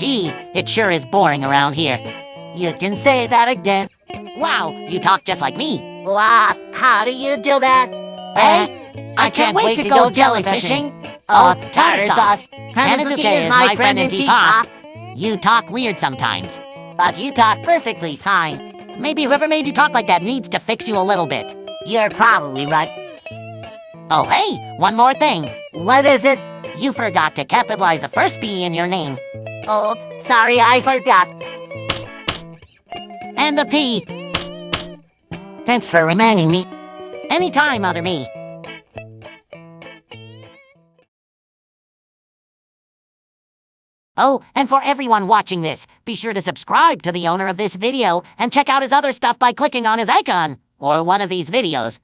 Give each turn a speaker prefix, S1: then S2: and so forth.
S1: Gee, it sure is boring around here. You can say that again. Wow, you talk just like me.
S2: Wow, how do you do that?
S1: Hey, I can't wait to go jellyfishing.
S2: Oh,
S1: Oh, tartar sauce.
S2: Hanazuki is my friend in teapot.
S1: You talk weird sometimes.
S2: But you talk perfectly fine.
S1: Maybe whoever made you talk like that needs to fix you a little bit.
S2: You're probably right.
S1: Oh, hey, one more thing.
S2: What is it?
S1: You forgot to capitalize the first B in your name.
S2: Oh, sorry, I forgot.
S1: And the P.
S2: Thanks for reminding me.
S1: Anytime, other me. Oh, and for everyone watching this, be sure to subscribe to the owner of this video and check out his other stuff by clicking on his icon, or one of these videos.